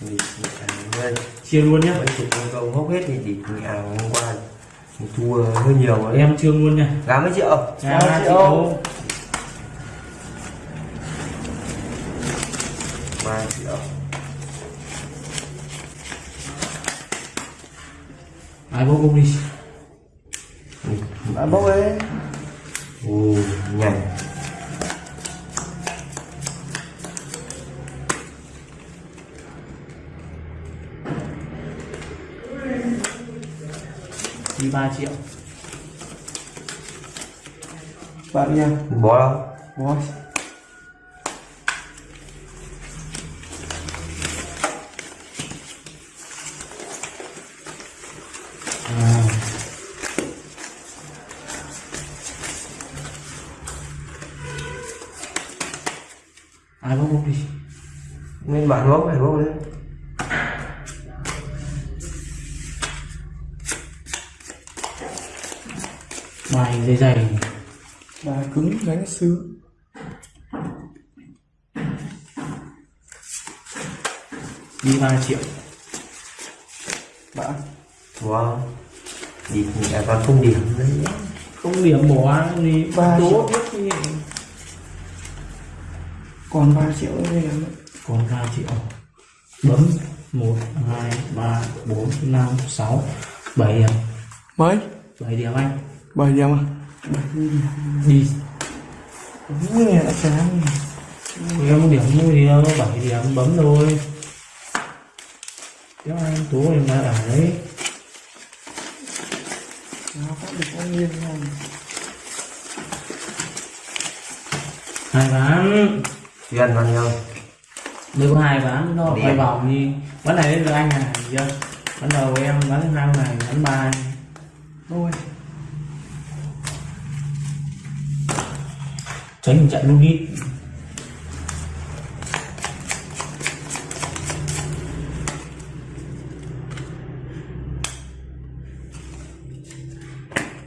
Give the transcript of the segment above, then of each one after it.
ừ. chia luôn nhá. Mấy chục con câu hốc hết thì đi à hôm qua thua hơi nhiều rồi. Em trương luôn nha gá mấy triệu? Ba triệu. ba triệu. Ai bốc bốc đi. Bạn bốc ấy ồ nhanh 3 triệu. Bạn nha. Bó đâu? Bó à. ai bốc bốc đi? Nên bạn bốc phải bốc đấy bài dày dày. Bà cứng đánh sứ đi 3 triệu. Bạn. Wow. Đi thì à, còn không điểm đấy. Không điểm bỏ đi Ba triệu. còn 3 triệu nữa đây em còn 3 triệu. Bấm 1 2 3 4 5 6 7 điểm. Mấy? 7 điểm anh 7 điểm à 7 điểm đi. Như này đã chán em điểm mua gì đâu 7 điểm bấm thôi. Kéo anh tú em đã ở đấy. Nó phát được bao nhiêu này hai ván. Duyên bao nhiêu? Mới có hai ván nó quay vòng đi. Ván này đến được anh à chưa? Ván đầu em ván thứ hai này ván ba. Anh. Tránh tình trạng lúc ít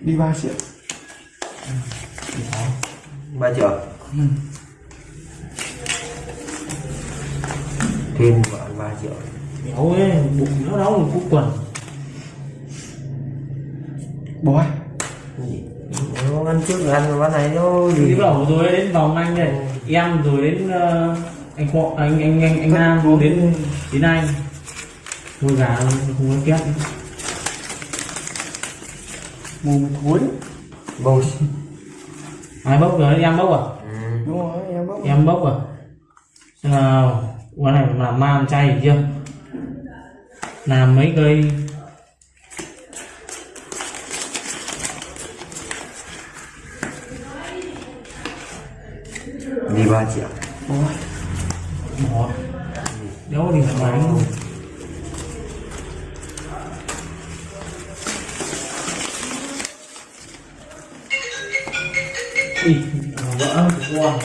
đi 3 triệu ba triệu ừ. thêm bạn ba triệu béo ấy bụng nó đau một cúc quần. Bó ăn trước rồi ăn bán này nó đi gì vào rồi đến vòng anh đây em rồi đến ờ, anh khoa anh anh anh anh nam rồi đến đến anh. Thôi gà không có két. Mồm thối. Bầu ai bốc rồi? Em bốc à? Ừ. đúng rồi em bốc. Em bốc à? Xem nào quán này làm ma làm chay chưa? Làm mấy cây đi ba triệu bó đéo đi phải máy luôn Ui, vỡ vỡ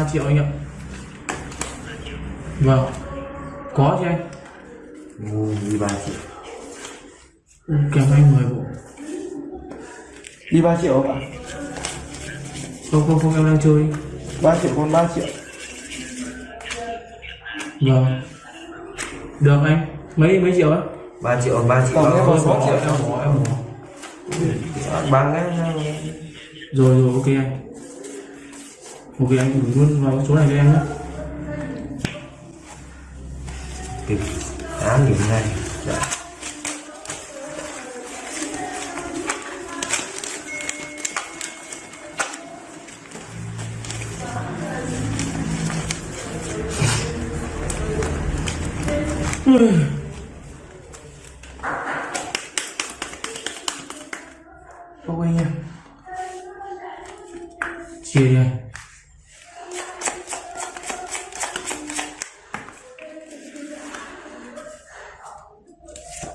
3 triệu anh ạ. Vâng. Có chứ anh. Đi ba triệu. Ừ, Kèm anh 10 bộ. Đi ba triệu không ạ? Không không không em đang chơi. Ba triệu con ba triệu. Vâng. Được anh. Mấy mấy triệu á? ba triệu ba triệu. Tổng em có triệu. Em bỏ em bỏ Bán đấy Rồi rồi ok anh. Ok anh gửi luôn vào số này cho em nhé. Kịp tám điểm này. Dạ. bốc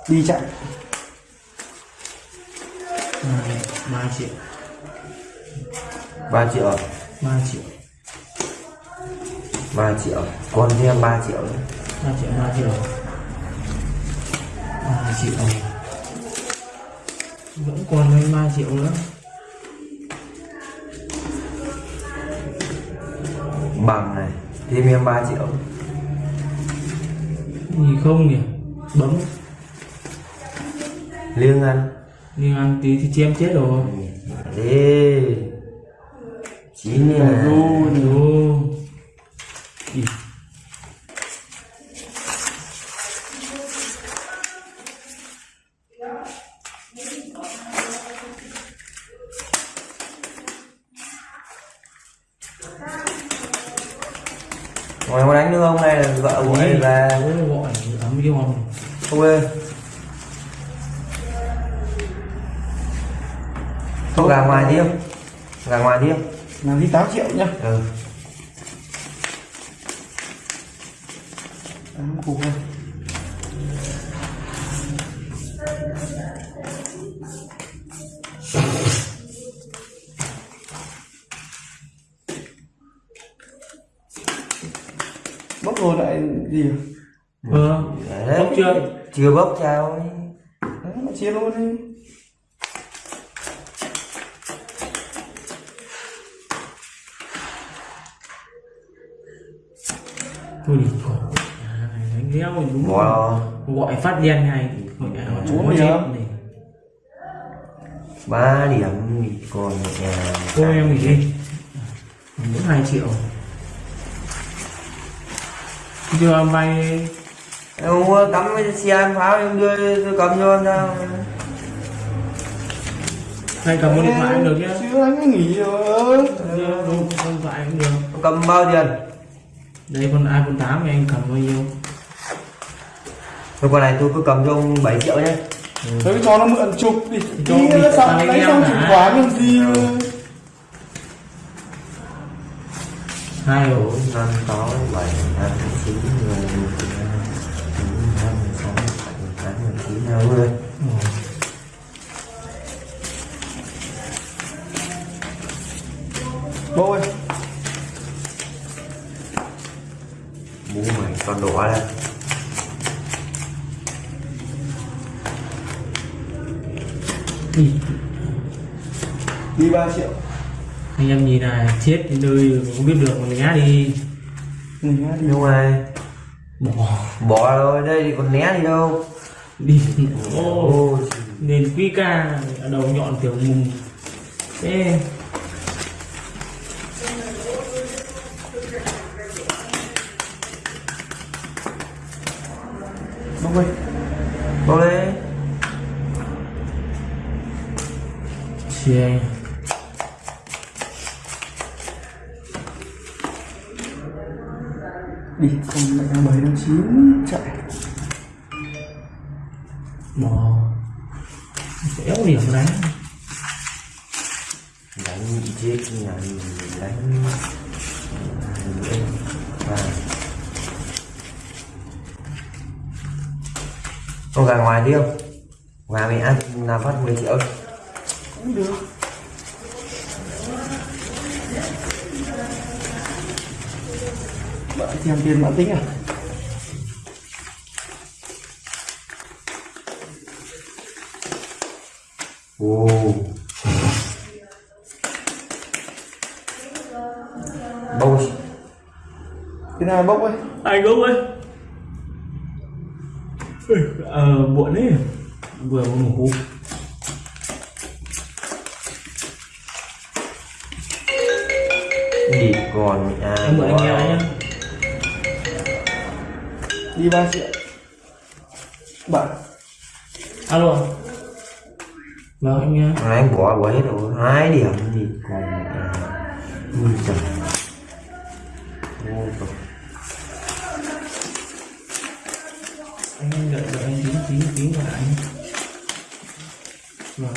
đi chạy. 3 triệu. Ba triệu à? 3 triệu. 3 triệu. Còn cho em 3 triệu nữa. 3 triệu 3 triệu. 3 triệu. Vẫn còn hơn 3 triệu nữa. Bằng này thêm em 3 triệu. Gì không nhỉ? Bấm liêng ăn nhưng ăn tí thì chém chết rồi. Đi chín Là nè này. Ồ. Ý, ngoài có đánh nữa không? Hay là vợ của anh về ôi, gọi ấm yêu không không ơi không gà ngoài đi không? Gà ngoài đi không? Làm đi 8 triệu nhá. Ừ. Tám cục này bốc rồi lại gì à? Đấy. bốc chưa? chưa bốc chào. Ấy. Đấy, chia luôn đi à, này đánh léo thì đúng rồi wow gọi phát đen ngay. Gọi à, chúng nó điểm. chết này ba điểm thì còn một nhà. Cô em nghỉ đi. Mỗi hai triệu. Chưa vay. Em mua cắm cái xe em pháo em đưa tôi cầm cho em sao hay cầm một điện thoại cũng được chứ anh mới nghỉ rồi. Không điện thoại cũng được. Em cầm bao tiền đây con iPhone 8 thì anh cầm bao nhiêu Thôi con này tôi cứ cầm cho ông 7 triệu nhé Thôi cho nó mượn chụp đi Cho Đi bị nó đánh em xong chuyển khoản làm gì hai ổ năm sáu bảy tám chín mười một mười hai mười sáu mười bảy mười tám mười chín hai mươi Bố ơi bố mày con đỏ đây. Ý, Đi 3 triệu. Anh em nhìn này chết đến nơi không biết được mà né đi. Mình nhá đi nhưng mà bỏ. Bỏ rồi đây thì còn né gì đâu? Đi. Ô ô nên quy ca ở đầu nhọn kiểu mùng. Thế Bố ơi bố đấy chia Đi không lại đang bấy đang chín chạy. Mò, kéo điểm đánh. Đánh bị chết nhà mình đánh. Con gà ngoài đi không? Gà mình ăn là phát 10 triệu. Cũng được. Bạn xem tiền bạn tính à? Ồ. Bông. Cái nào bốc ơi? Anh gốc ơi ờ muộn ấy vừa mới ngủ. Đi còn à em mượn anh nghe nhá. Đi 3 triệu Bạn alo. Vâng anh nghe. Nay anh bỏ bỏ hết rồi. Hai điểm. Thì còn à, ui trời Ôi trời. Anh đợi đợi anh tính tính tính lại anh vâng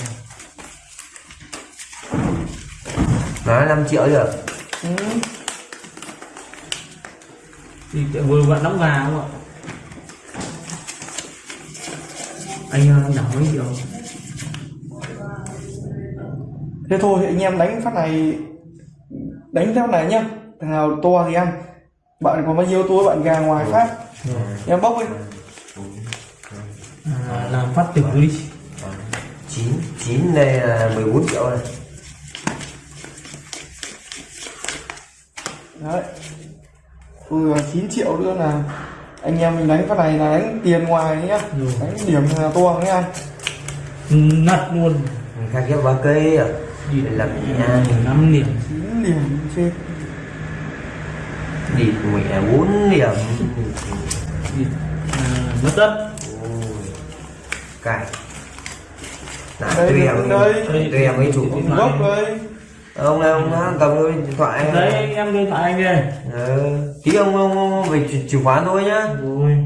nói 5 triệu rồi ừ. thì tự- vừa vặn đóng gà không ạ? Anh ờ, đảo mấy triệu. Thế thôi anh em đánh phát này Đánh theo này nhá. Thằng nào to thì ăn. Bạn có bao nhiêu túi bạn gà ngoài khác rồi em bốc đi. À, làm phát tử đi chín chín đây là 14 triệu này đấy. Ừ 9 triệu nữa là anh em mình đánh cái này là đánh tiền ngoài nhá. Rồi. Đánh điểm là to nhá nặt luôn. Khác ghép ba cây à đi. Đây là nhà năm điểm. 9 điểm trên. Địt mẹ bốn điểm. Đi. À, mất tất Đã Đây, tùy đây. tùy em ấy chủ Điện gốc đây. Ông này ông đã cầm cái điện thoại. Đấy anh em đưa thoại anh đây ừ. tí ông ông, ông về chìa khóa thôi nhá. Rồi